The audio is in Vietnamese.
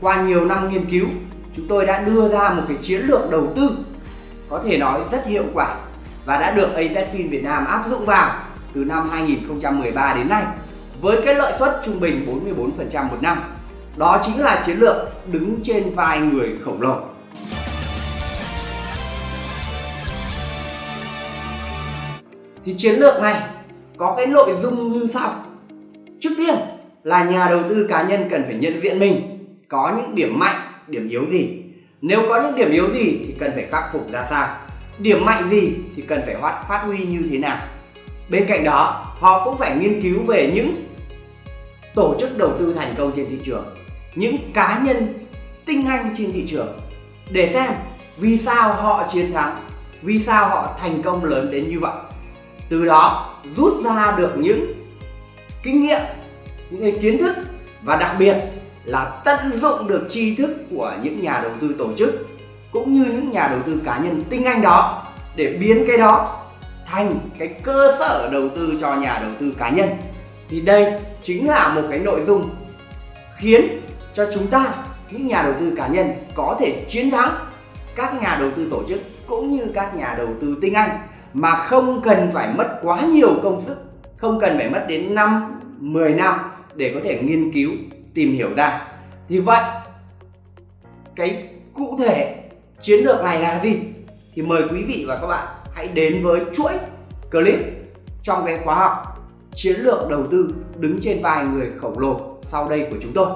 qua nhiều năm nghiên cứu, chúng tôi đã đưa ra một cái chiến lược đầu tư có thể nói rất hiệu quả và đã được AZFIN Việt Nam áp dụng vào từ năm 2013 đến nay với cái lợi suất trung bình 44% một năm. Đó chính là chiến lược đứng trên vai người khổng lồ. Thì chiến lược này có cái nội dung như sau. Trước tiên là nhà đầu tư cá nhân cần phải nhận diện mình có những điểm mạnh, điểm yếu gì. Nếu có những điểm yếu gì thì cần phải khắc phục ra sao. Điểm mạnh gì thì cần phải phát, phát huy như thế nào. Bên cạnh đó, họ cũng phải nghiên cứu về những tổ chức đầu tư thành công trên thị trường, những cá nhân tinh anh trên thị trường để xem vì sao họ chiến thắng, vì sao họ thành công lớn đến như vậy. Từ đó rút ra được những kinh nghiệm, những kiến thức và đặc biệt là tận dụng được tri thức của những nhà đầu tư tổ chức, cũng như những nhà đầu tư cá nhân tinh anh đó, để biến cái đó thành cái cơ sở đầu tư cho nhà đầu tư cá nhân. Thì đây chính là một cái nội dung khiến cho chúng ta, những nhà đầu tư cá nhân có thể chiến thắng các nhà đầu tư tổ chức cũng như các nhà đầu tư tinh anh, mà không cần phải mất quá nhiều công sức, không cần phải mất đến 5 10 năm để có thể nghiên cứu tìm hiểu ra. Thì vậy, cái cụ thể chiến lược này là gì? Thì mời quý vị và các bạn hãy đến với chuỗi clip trong cái khóa học chiến lược đầu tư đứng trên vai người khổng lồ sau đây của chúng tôi.